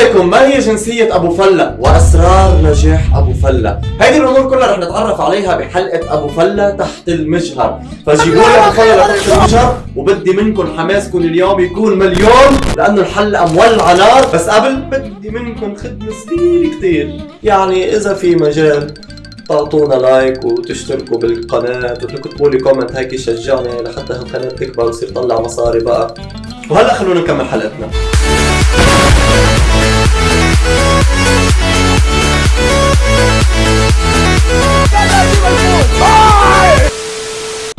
عليكم. ما هي جنسية أبو فلة؟ وأسرار نجاح أبو فلة. هذه الأمور كلها رح نتعرف عليها بحلقة أبو فلة تحت المجهر. فجيبوا لي أبو فلة تحت المجهر وبدي منكم حماسكم اليوم يكون مليون لأنه الحلقة مولعة نار بس قبل بدي منكم خدمة صغيرة كتير. يعني إذا في مجال تعطونا like وتشتركوا بالقناة. وتكتبوا لي comment هيك يشجعني لحتى هالقناة تكبر ويصير تطلع مصاري بقى. وهلا خلونا نكمل حلقتنا.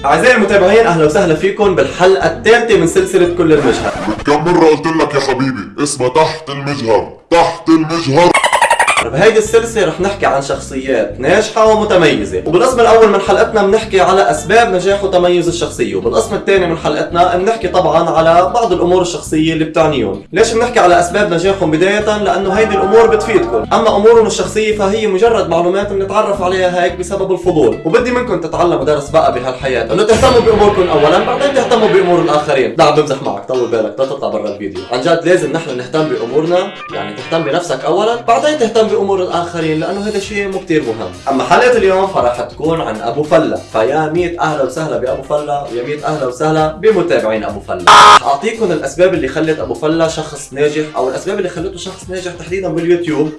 أعزائي المتابعين أهلا وسهلا فيكم بالحلقة الثالثة من سلسلة كل المجهر. كم مرة قلت لك يا حبيبي؟ اسمها تحت المجهر تحت المجهر. بهيدي السلسلة رح نحكي عن شخصيات ناجحة ومتميزة. وبالقسم الأول من حلقتنا بنحكي على أسباب نجاح وتميز الشخصية. وبالقسم الثاني من حلقتنا بنحكي طبعا على بعض الأمور الشخصية اللي بتعنيهم. ليش بنحكي على أسباب نجاحهم بداية؟ لأنه هيدي الأمور بتفيدكم. أما أمورهم الشخصية فهي مجرد معلومات بنتعرف عليها هيك بسبب الفضول. وبدي منكم تتعلموا درس بقى بهالحياة. إنه تهتموا بأموركم أولا بعدين تهتموا بأمور الآخرين. لا عم بمزح معك طول بالك لا تطلع برا الفيديو. عن جد لازم نحن نهتم بأمورنا يعني تهتم بنفسك أولا بعدين تهتم بأمور الآخرين لأنه هذا شيء مو كتير مهم. أما حلقة اليوم فرح تكون عن أبو فلة. فيا ميت أهلا وسهلا بأبو فلة ويا ميت أهلا وسهلا بمتابعين أبو فلة. أعطيكم الأسباب اللي خلت أبو فلة شخص ناجح أو الأسباب اللي خلته شخص ناجح تحديدا باليوتيوب.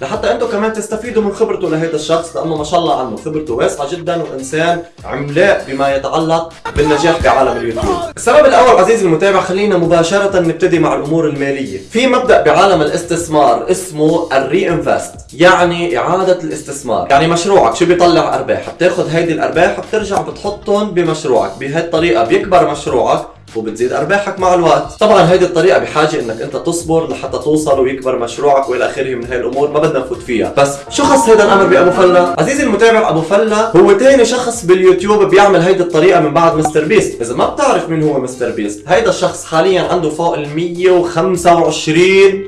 لحتى أنتم كمان تستفيدوا من خبرته لهذا الشخص لأنه ما شاء الله عنه خبرته واسعة جدا وإنسان عملاق بما يتعلق بالنجاح بعالم اليوتيوب. السبب الأول عزيزي المتابع خلينا مباشرة نبتدي مع الأمور المالية. في مبدأ بعالم الاستثمار اسمه الري انفست، يعني إعادة الاستثمار، يعني مشروعك شو بيطلع أرباح، بتاخذ هيدي الأرباح بترجع بتحطهم بمشروعك، بهي الطريقة بيكبر مشروعك وبتزيد أرباحك مع الوقت. طبعا هيدي الطريقة بحاجة إنك أنت تصبر لحتى توصل ويكبر مشروعك وإلى آخره من هاي الأمور ما بدنا نفوت فيها. بس شو خص هذا الأمر بأبو فله عزيزي المتابع أبو فله هو ثاني شخص باليوتيوب بيعمل هيدي الطريقة من بعد مستر بيست. إذا ما بتعرف مين هو مستر بيست هيدا الشخص حاليا عنده فوق ال 125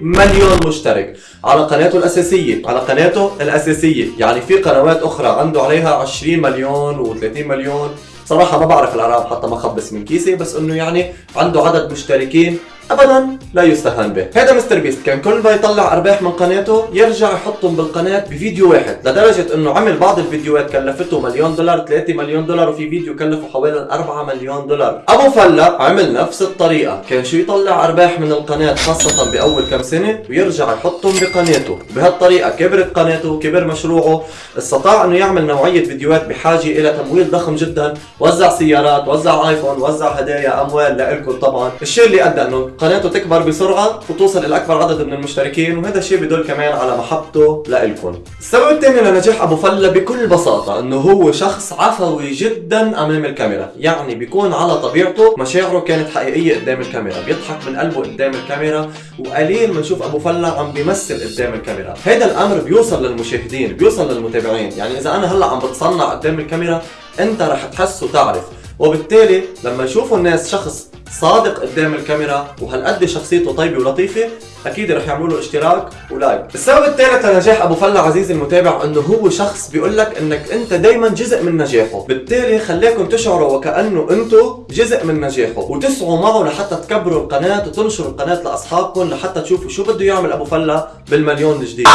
مليون مشترك على قناته الأساسية. على قناته الأساسية يعني في قنوات أخرى عنده عليها 20 مليون و30 مليون. صراحة ما بعرف الأرقام حتى ما خبص من كيسي بس إنه يعني عنده عدد مشتركين ابدا لا يستهان به. هذا مستر بيست كان كل ما يطلع أرباح من قناته يرجع يحطهم بالقناة بفيديو واحد لدرجة إنه عمل بعض الفيديوهات كلفته مليون دولار 3 مليون دولار وفي فيديو كلفه حوالي 4 مليون دولار. أبو فلا عمل نفس الطريقة. كان شو يطلع أرباح من القناة خاصة بأول كم سنة ويرجع يحطهم بقناته. بهالطريقة كبرت قناته كبر مشروعه. استطاع إنه يعمل نوعية فيديوهات بحاجة إلى تمويل ضخم جدا وزع سيارات وزع ايفون وزع هدايا أموال لكم طبعا. الشيء اللي أدى إنه قناته تكبر بسرعة وتوصل إلى أكبر عدد من المشتركين وهذا الشيء بدل كمان على محبته لإلكم. السبب الثاني لنجاح أبو فله بكل بساطة إنه هو شخص عفوي جدا أمام الكاميرا. يعني بيكون على طبيعته مشاعره كانت حقيقية قدام الكاميرا. بيضحك من قلبه قدام الكاميرا وقليل بنشوف أبو فله عم بيمثل قدام الكاميرا. هذا الأمر بيوصل للمشاهدين بيوصل للمتابعين. يعني إذا أنا هلأ عم بتصنع قدام الكاميرا أنت رح تحس وتعرف وبالتالي لما يشوفوا الناس شخص صادق قدام الكاميرا وهالقد شخصيته طيبة ولطيفة. أكيد رح يعملوا اشتراك ولايك. السبب الثالث لنجاح أبو فله عزيزي المتابع إنه هو شخص بيقول لك إنك أنت دائما جزء من نجاحه. بالتالي خليكم تشعروا وكأنه أنتم جزء من نجاحه. وتسعوا معه لحتى تكبروا القناة وتنشروا القناة لأصحابكم لحتى تشوفوا شو بده يعمل أبو فله بالمليون الجديد.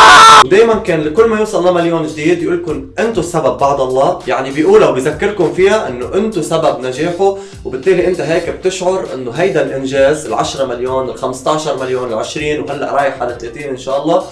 ودائما كان لكل ما يوصل لمليون جديد يقول لكم أنتم السبب بعد الله. يعني بيقولها وبذكركم فيها إنه أنتم سبب نجاحه. وبالتالي أنت هيك بتشعر إنه هيدا الإنجاز ال 10 مليون ال 15 مليون ال 20 وهلا رايح على 30 إن شاء الله.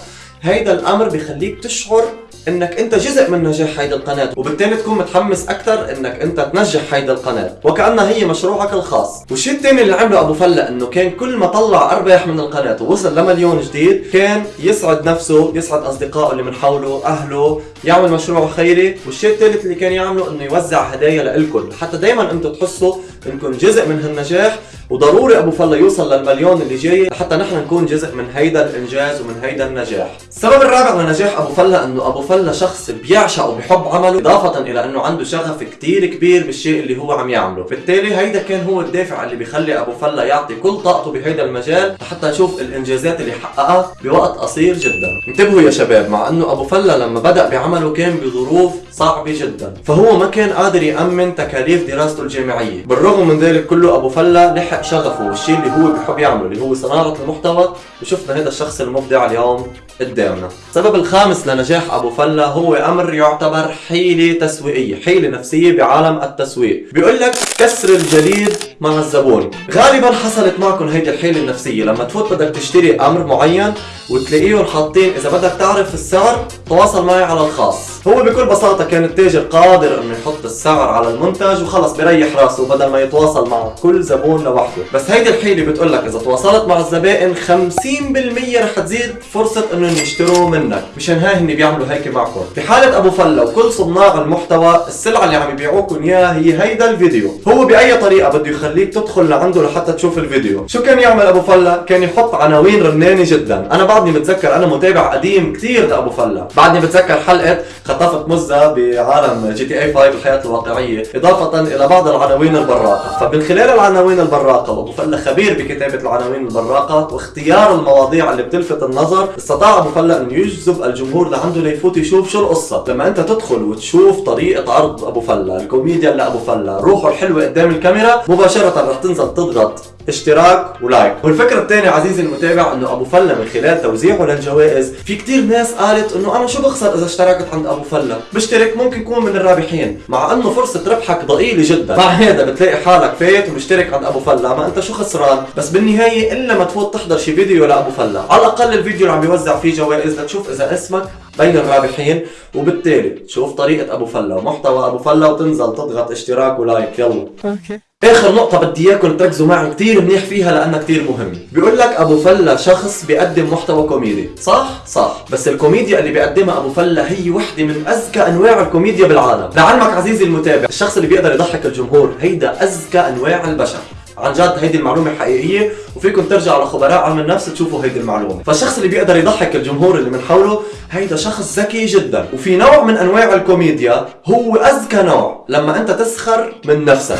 هيدا الأمر بخليك تشعر إنك أنت جزء من نجاح هيدي القناة وبالتالي تكون متحمس أكثر إنك أنت تنجح هيدي القناة. وكأنها هي مشروعك الخاص. والشيء الثاني اللي عمله أبو فلة إنه كان كل ما طلع أرباح من القناة ووصل لمليون جديد كان يسعد نفسه يسعد أصدقائه اللي من حوله أهله يعمل مشروع خيري. والشيء الثالث اللي كان يعمله إنه يوزع هدايا لإلكم. حتى دائما أنتم تحسوا إنكم جزء من هالنجاح. وضروري أبو فلة يوصل للمليون اللي جاي لحتى نحن نكون جزء من هيدا الإنجاز ومن هيدا النجاح. السبب الرابع لنجاح أبو فلة إنه أبو ابو فلا شخص بيعشق وبيحب عمله إضافة إلى أنه عنده شغف كتير كبير بالشيء اللي هو عم يعمله. بالتالي هيدا كان هو الدافع اللي بيخلي أبو فلا يعطي كل طاقته بهيدا المجال لحتى نشوف الإنجازات اللي حققها بوقت قصير جدا. انتبهوا يا شباب مع أنه أبو فلا لما بدأ بعمله كان بظروف صعبة جدا. فهو ما كان قادر يأمن تكاليف دراسته الجامعية. بالرغم من ذلك كله أبو فلا لحق شغفه والشيء اللي هو بحب يعمله اللي هو صناعة المحتوى. وشفنا هذا الشخص المبدع اليوم. قدامنا. السبب الخامس لنجاح أبو فلا هو أمر يعتبر حيلة تسويقية حيلة نفسية بعالم التسويق. بيقول لك كسر الجليد مع الزبون. غالبا حصلت معكم هيدي الحيلة النفسية. لما تفوت بدك تشتري أمر معين وتلاقيهم حاطين إذا بدك تعرف السعر تواصل معي على الخاص. هو بكل بساطة كان التاجر قادر إنه يحط السعر على المنتج وخلص بريح راسه بدل ما يتواصل مع كل زبون لوحده. بس هيدي الحيلة بتقول لك إذا تواصلت مع الزبائن 50% رح تزيد فرصة إنهم يشتروا منك. مشان هاي هن بيعملوا هيك معكم. بحالة أبو فلا وكل صناع المحتوى السلعة اللي عم يبيعوكم إياها هي هيدا الفيديو. هو بأي طريقة بده يخليك تدخل لعنده لحتى تشوف الفيديو. شو كان يعمل أبو فلا؟ كان يحط عناوين رنانة جدا. أنا بعدني متذكر أنا متابع قديم كثير لأبو فلا. بعدني بتذكر حلقة خطفت مزة بعالم GTA 5 الحياة الواقعية إضافة إلى بعض العناوين البراقة. فمن خلال العناوين البراقة وأبو فلا خبير بكتابة العناوين البراقة واختيار المواضيع اللي بتلفت النظر استطاع أبو فلا أن يجذب الجمهور لعنده ليفوت يشوف شو القصة. لما أنت تدخل وتشوف طريقة عرض أبو فلا الكوميديا أبو فلا روحه الحلوة قدام الكاميرا مباشرة رح تنزل تضغط. اشتراك و like. والفكرة الثانية عزيزي المتابع إنه أبو فلا من خلال توزيعه للجوائز في كتير ناس قالت إنه أنا شو بخسر إذا اشتركت عند أبو فلا بشترك ممكن يكون من الرابحين مع إنه فرصة ربحك ضئيلة جدا. مع هذا بتلاقي حالك فايت ومشترك عند أبو فلا ما أنت شو خسران؟ بس بالنهاية إلا ما تفوت تحضر شي فيديو لأبو فلا على الأقل الفيديو اللي عم بيوزع فيه جوائز لتشوف إذا اسمك بين الرابحين وبالتالي تشوف طريقة أبو فلا ومحتوى أبو فلا وتنزل تضغط اشتراك و like. يلا. okay. آخر نقطة بدي إياكم تركزوا معي كثير منيح فيها لأنها كثير مهمة، بيقول لك أبو فلا شخص بيقدم محتوى كوميدي، صح؟ صح، بس الكوميديا اللي بيقدمها أبو فلا هي وحدة من اذكى أنواع الكوميديا بالعالم، لعلمك عزيزي المتابع، الشخص اللي بيقدر يضحك الجمهور هيدا اذكى أنواع البشر، عن جد هيدي المعلومة حقيقية وفيكم ترجعوا على خبراء علم النفس تشوفوا هيدي المعلومة. فالشخص اللي بيقدر يضحك الجمهور اللي من حوله هيدا شخص ذكي جدا. وفي نوع من أنواع الكوميديا هو اذكى نوع لما أنت تسخر من نفسك.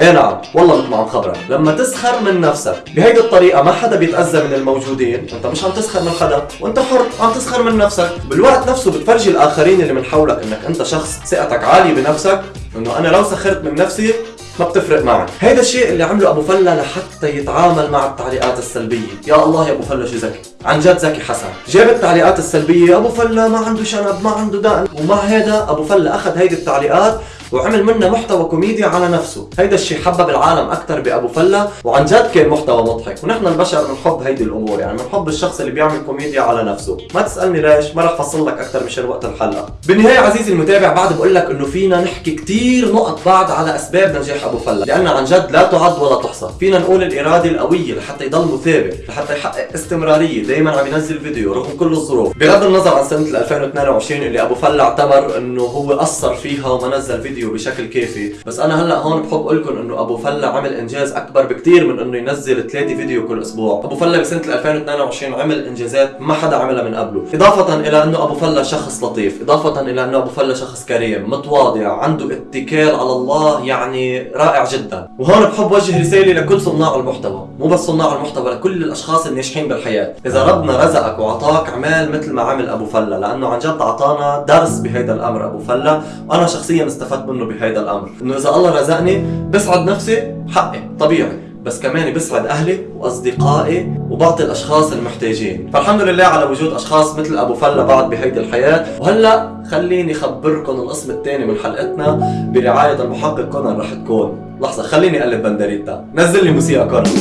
إيه نعم والله مثل ما عم خبرك لما تسخر من نفسك بهيدي الطريقة ما حدا بيتأذى من الموجودين. أنت مش عم تسخر من حدا وأنت حر عم تسخر من نفسك. بالوقت نفسه بتفرجي الآخرين اللي من حولك إنك أنت شخص ثقتك عالية بنفسك إنه أنا لو سخرت من نفسي ما بتفرق معي هيدا الشيء اللي عمله أبو فلا لحتى يتعامل مع التعليقات السلبية. يا الله يا أبو فلا شو ذكي؟ عن جد ذكي حسن. جاب التعليقات السلبية أبو فلا ما عنده شنب ما عنده دقن ومع هذا أبو فلا أخذ هيدي التعليقات وعمل منها محتوى كوميدي على نفسه. هيدا الشيء حبب العالم أكثر بأبو فلا وعن جد كان محتوى مضحك. ونحن البشر بنحب هيدي الأمور يعني بنحب الشخص اللي بيعمل كوميديا على نفسه. ما تسألني ليش ما رح أفصل لك أكثر مشان وقت الحلقة. بالنهاية عزيزي المتابع بعد بقول لك إنه فينا نحكي كثير نقط بعد على أسباب نجاح أبو فلا. لأنها عن جد لا تعد ولا تحصى. فينا نقول الإرادة القوية لحتى يضل مثابر لحتى يحقق استمرارية. دائما عم ينزل فيديو رغم كل الظروف. بغض النظر عن سنة 2022 اللي أبو فلا اعتبر إنه هو قصر فيها وما نزل فيديو. بشكل كافي. بس أنا هلأ هون بحب أقول لكم إنه أبو فلا عمل إنجاز أكبر بكثير من إنه ينزل ثلاثة فيديو كل أسبوع. أبو فلا بسنة 2022 عمل إنجازات ما حدا عملها من قبله. إضافة إلى إنه أبو فلا شخص لطيف. إضافة إلى إنه أبو فلا شخص كريم متواضع عنده اتكال على الله يعني رائع جدا. وهون بحب وجه رسالة لكل صناع المحتوى. مو بس صناع المحتوى لكل الأشخاص الناجحين بالحياة. إذا ربنا رزقك وعطاك أعمال مثل ما عمل أبو فلا لأنه عن جد أعطانا درس بهيدا الأمر أبو فلا. وأنا شخصيا استفدت منه بهيدا الأمر. إنه إذا الله رزقني بسعد نفسي حقي طبيعي. بس كمان بسعد أهلي وأصدقائي وبعطي الأشخاص المحتاجين. فالحمد لله على وجود أشخاص مثل أبو فلا بعد بهيدي الحياة. وهلأ خليني اخبركم القسم الثاني من حلقتنا برعاية المحقق كونان رح تكون. لحظة خليني أقلب بندريتا. نزل لي موسيقى كونان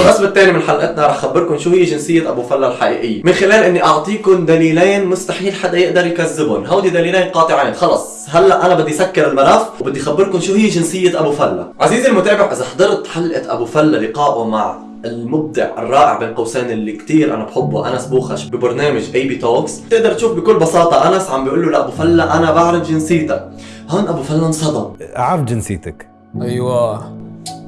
القسم الثاني من حلقتنا رح خبركم شو هي جنسية أبو فلا الحقيقية. من خلال إني أعطيكم دليلين مستحيل حدا يقدر يكذبهم. هودي دليلين قاطعين. خلص. هلأ أنا بدي سكر الملف وبدي خبركم شو هي جنسية أبو فلا. عزيزي المتابع إذا حضرت حلقة أبو فلا لقائه مع المبدع الرائع بين قوسين اللي كتير أنا بحبه أنس بوخش ببرنامج AB Talks تقدر تشوف بكل بساطة أنس عم بيقول له لابو فلا أنا بعرف جنسيتك. هون أبو فلا انصدم. أعرف جنسيتك. أيوه.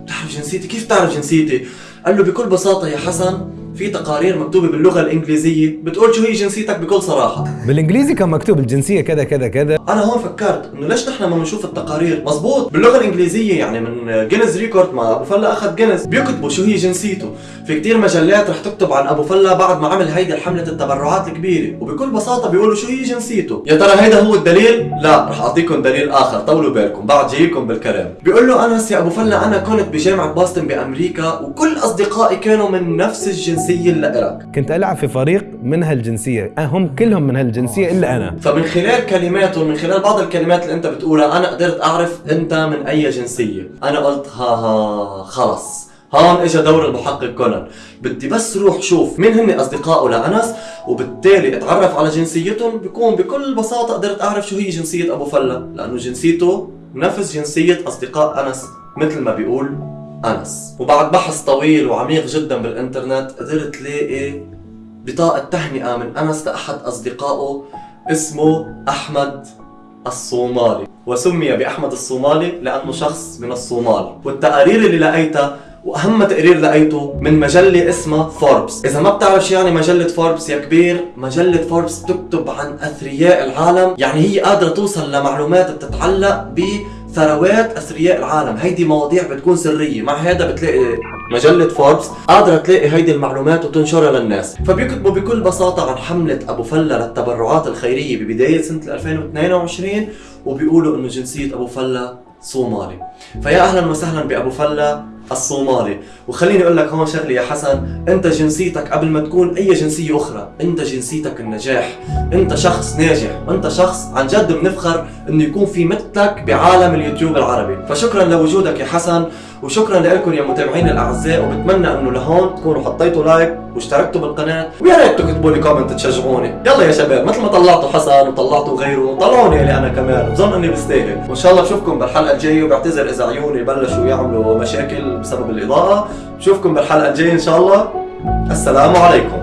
بتعرف جنسيتي؟ كيف بتعرف جنسيتي؟ قال له بكل بساطة يا حسن في تقارير مكتوبة باللغة الإنجليزية بتقول شو هي جنسيتك بكل صراحة. بالإنجليزي كان مكتوب الجنسية كذا كذا كذا. أنا هون فكرت إنه ليش نحن ما بنشوف التقارير؟ مزبوط باللغة الإنجليزية يعني من Guinness Record ما أبو فلا أخذ Guinness بيكتبوا شو هي جنسيته. في كتير مجلات رح تكتب عن أبو فلا بعد ما عمل هيدي حملة التبرعات الكبيرة وبكل بساطة بيقولوا شو هي جنسيته. يا ترى هيدا هو الدليل؟ لا رح أعطيكم دليل آخر طولوا بالكم بعد جايكم بالكلام. بيقول له انس يا أبو فلا أنا كنت بجامعة باستن بأمريكا وكل أصدقائي كانوا من نفس الجنسيه اللي إلك. كنت ألعب في فريق من هالجنسية. هم كلهم من هالجنسية إلا أنا. فمن خلال كلماته من خلال بعض الكلمات اللي أنت بتقولها أنا قدرت أعرف أنت من أي جنسية. أنا قلت ها ها خلص. هون اجى دور المحقق كونان. بدي بس روح شوف مين هن أصدقائه لأنس وبالتالي أتعرف على جنسيتهم. بكون بكل بساطة قدرت أعرف شو هي جنسية أبو فلا لأنه جنسيته نفس جنسية أصدقاء أنس مثل ما بيقول أنس. وبعد بحث طويل وعميق جدا بالإنترنت قدرت لاقي بطاقة تهنئة من أنس لأحد أصدقائه اسمه أحمد الصومالي وسمي بأحمد الصومالي لأنه شخص من الصومال. والتقارير اللي لقيتها وأهم تقرير لقيته من مجلة اسمها فوربس إذا ما بتعرف شو يعني مجلة فوربس يا كبير مجلة فوربس بتكتب عن أثرياء العالم. يعني هي قادرة توصل لمعلومات بتتعلق بثروات أثرياء العالم. هيدي مواضيع بتكون سرية. مع هذا بتلاقي مجلة فوربس قادرة تلاقي هيدي المعلومات وتنشرها للناس. فبيكتبوا بكل بساطة عن حملة أبو فلا للتبرعات الخيرية ببداية سنة 2022 وبيقولوا إنه جنسية أبو فلا صومالي. فيا أهلا وسهلا بأبو فلا الصومالي. وخليني أقول لك هون شغلة يا حسن أنت جنسيتك قبل ما تكون أي جنسية أخرى أنت جنسيتك النجاح. أنت شخص ناجح وانت شخص عن جد بنفخر إنه يكون في مثلك بعالم اليوتيوب العربي. فشكرا لوجودك يا حسن. وشكرا لكم يا متابعين الأعزاء وبتمنى إنه لهون تكونوا حطيتوا like واشتركتوا بالقناة ويا ريت تكتبوا لي comment تشجعوني. يلا يا شباب مثل ما طلعتوا حسن وطلعتوا غيره طلعوني لي أنا كمان بظن اني بستاهل. وإن شاء الله بشوفكم بالحلقة الجاية وبعتذر إذا عيوني بلشوا يعملوا مشاكل بسبب الإضاءة. بشوفكم بالحلقة الجاية إن شاء الله. السلام عليكم.